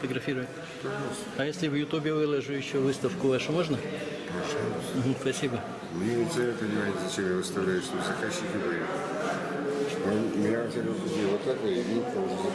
А можно фотографировать? А если в Ютубе выложу еще выставку вашу, можно? Мгм, спасибо. Мне не цель понимаете, зачем я выставляю, что заказчики. Он меня всяком случае вот так и видит, уже.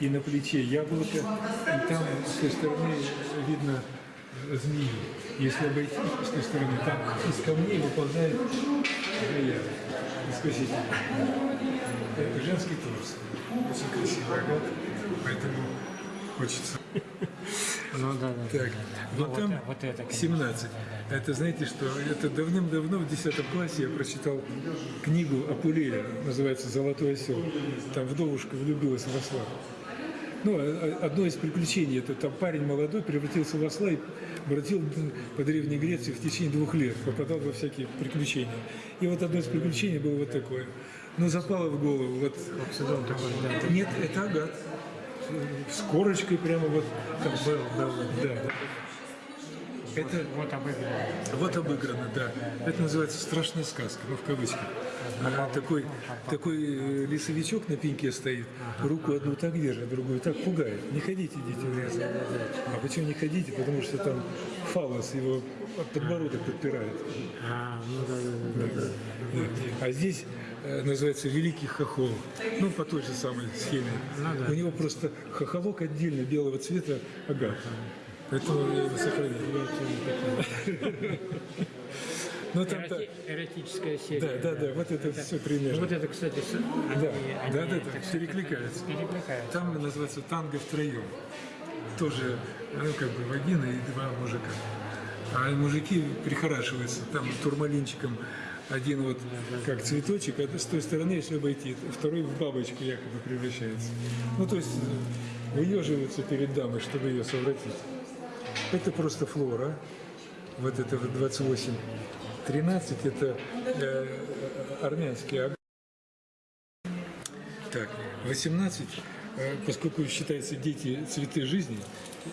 И на плече яблоко, и там с той стороны видно змею. Если обойти с той стороны, там из камней выползает змея, искуситель. Это женский торс. Очень красивый агат, поэтому хочется. Ну да, да. Так, да, да. вот Ну, там вот, вот это, конечно. 17. Это знаете что? Это давным-давно в 10 классе я прочитал книгу Апулея, называется «Золотой осел». Там вдовушка влюбилась в осла. Ну, а- а- одно из приключений, это там парень молодой превратился в осла и бродил по Древней Греции в течение двух лет, попадал во всякие приключения. И вот одно из приключений было вот такое. Ну, запало в голову, вот да. нет, это агат. С корочкой прямо вот. Как был, был. Да, да. Это Вот обыграно. вот обыграно, да. Это называется страшная сказка, ну в кавычках. А такой, такой э, лесовичок на пеньке стоит, руку одну так держит, другую так пугает. Не ходите, дети, в лес. А почему не ходите? Потому что там фалос его подбородок подпирает. А, ну да, да, да. да. Да. А здесь называется Великий Хохол. Ну, по той же самой схеме. Ну да. У него просто хохолок отдельно белого цвета агат. Поэтому я его сохранил. Ну, там, да, Эроти- Эротическая серия. да, да, да, вот это все Ну, примерно. Вот это, кстати, они, Да, они, да, да, да, так сказать, перекликаются. Перекликаются. Там называется танго втроем. Тоже, ну, как бы, Вагина и два мужика. А мужики прихорашиваются там турмалинчиком. Один вот как цветочек, а с той стороны, если обойти, второй в бабочку якобы превращается. Ну, то есть выеживаются перед дамой, чтобы ее совратить. Это просто флора. Вот это вот 28. 13 это э, армянский аг- так, 18, э, поскольку считаются дети цветы жизни,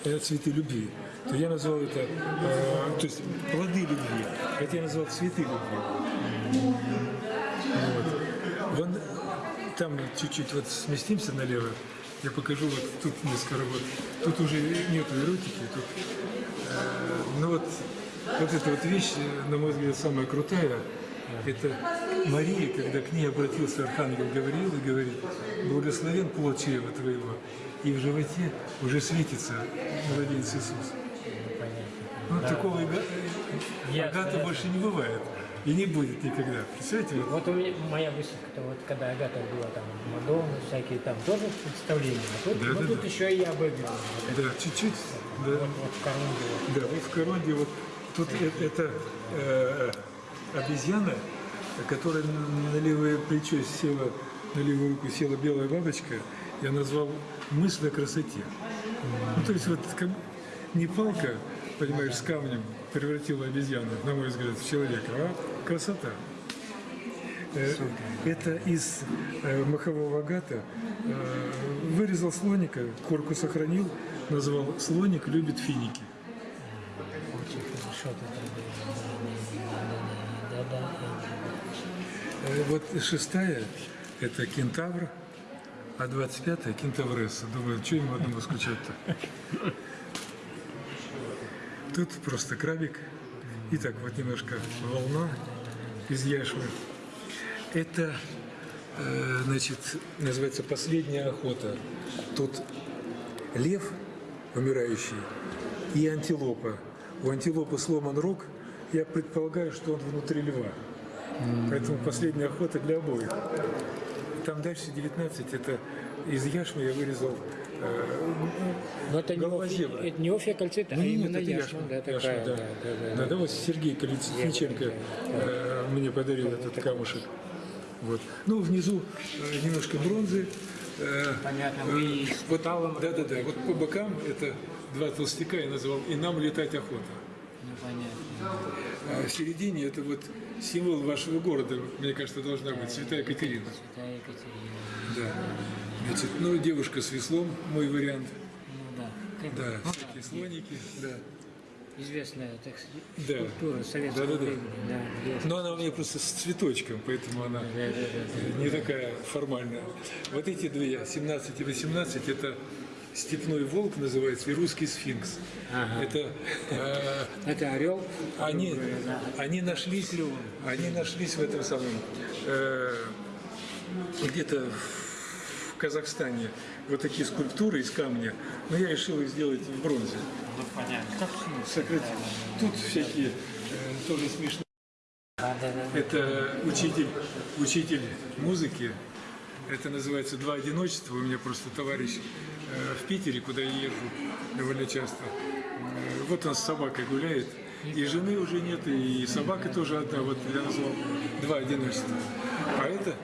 э, цветы любви, то я назвал это, э, то есть плоды любви, хотя я назвал цветы любви. Вот. Вон там чуть-чуть вот сместимся налево, я покажу вот тут несколько работ. Тут уже нету эротики, тут э, ну вот, вот эта вот вещь, э, на мой взгляд, самая крутая. Это Мария, когда к ней обратился архангел Гавриил и говорит, благословен плод чрева твоего, и в животе уже светится младенец Иисус. Ну, такого ага- Ясно, агата ясно. больше не бывает и не будет никогда. Представляете? вот Вот у меня моя выставка, вот когда Агата была там Мадонна, всякие там тоже представления. А тут, Да, ну, да, тут да. еще и я. Вот, Да, чуть-чуть. Да. вот, вот в Корунде. Вот. Да, вот в Коронде вот тут э- это э, обезьяна, которая на левое плечо села, на левую руку села белая бабочка, я назвал мысль о красоте. Ну, то есть вот как не палка, понимаешь, с камнем превратила обезьяну, на мой взгляд, в человека, а красота. Э, Это из э, махового агата. Э, Вырезал слоника, корку сохранил, назвал «Слоник любит финики». Очень хорошо тут Да, да, да. Вот шестая – это кентавр, а 25-я – кентавресса. Думаю, что ему одному скучать-то? Тут просто крабик. И так вот немножко волна из яшмы. Это, э, значит, называется «Последняя охота». Тут лев умирающий и антилопа. У антилопы сломан рог. Я предполагаю, что он внутри льва. Поэтому последняя охота для обоих. Там дальше 19, это из яшмы я вырезал Но это не, голова Офи- зебра. это не Офия кальцита, а Ну, нет, именно это яшма, да, яшма, такая, да. да, да, да, Да, да, вот Сергей Колесниченко э, мне подарил этот камушек. Вот. Ну, внизу э, немножко бронзы. э, Понятно, э, вы вот, да, да, да. Вот по бокам это два толстяка я назвал «И нам летать охота». Ну, понятно. А в середине это вот символ вашего города, мне кажется, должна быть Святая Екатерина. Святая Екатерина. Да. Значит, ну, девушка с веслом, мой вариант. Ну да. Как- Да, ну, всякие слоники, да. Известная, так сказать, Да. скульптура советского Да-да-да. времени. Да, девушка. Но она у меня просто с цветочком, поэтому она Да, да, да, да. не такая формальная. Вот эти две, 17 и 18, это степной волк называется и русский сфинкс. Ага. Это э, Это орел. они, да. они нашлись, они нашлись в этом самом э, где-то в в Казахстане вот такие скульптуры из камня, но я решил их сделать в бронзе. Ну, понятно. Как Сократить. Тут всякие э, тоже смешные. Это учитель, учитель музыки. Это называется «Два одиночества». У меня просто товарищ э, в Питере, куда я езжу довольно часто. Э, вот он с собакой гуляет. И жены уже нет, и собака тоже одна. Вот я назвал «Два одиночества». А это...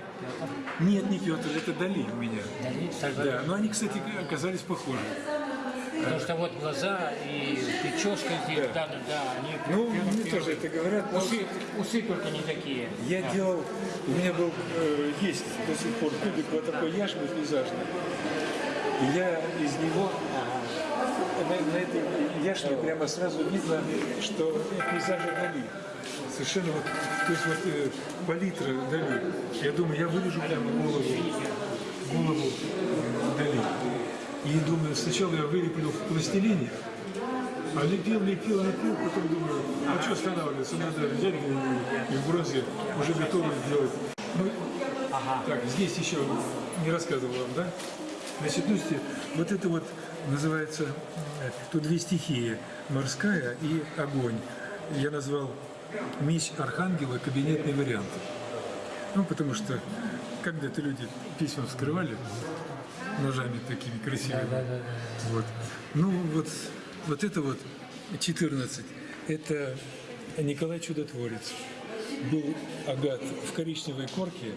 Нет, не Петр, это Дали у меня. Дали, Сальвадор. Да, но они, кстати, оказались похожи. Потому что вот глаза и прическа здесь, да, да, да, они Ну, прям мне тоже это говорят. но Усы, усы только не такие. Я Да. делал, у меня был, э, есть до сих пор кубик вот такой яшмы пейзажный. И я из него, на, на этой яшме прямо сразу видно, что пейзажи Дали. Совершенно вот, то есть вот э, палитра Дали. Я думаю, я вырежу прямо голову, голову Дали. И думаю, сначала я вылеплю в пластилине, а лепил, лепил, лепил, потом думаю, а что останавливаться, надо взять и в бронзе уже готово сделать. Ну, так, здесь еще не рассказывал вам, да? Значит, ну, вот это вот называется, тут две стихии, морская и огонь. Я назвал меч Архангела кабинетный вариант. Ну, потому что когда-то люди письма вскрывали ножами такими красивыми. Вот. Ну, вот, вот это вот 14. Это Николай Чудотворец. Был агат в коричневой корке,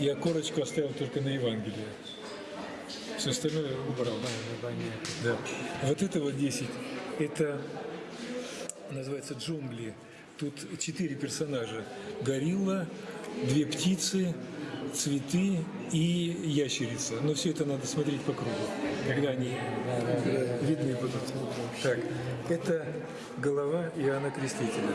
и окорочку оставил только на Евангелие. Все остальное убрал. Да. Вот это вот 10. Это называется джунгли. Тут четыре персонажа. Горилла, две птицы, цветы и ящерица. Но все это надо смотреть по кругу, когда они видны будут. Так, это голова Иоанна Крестителя.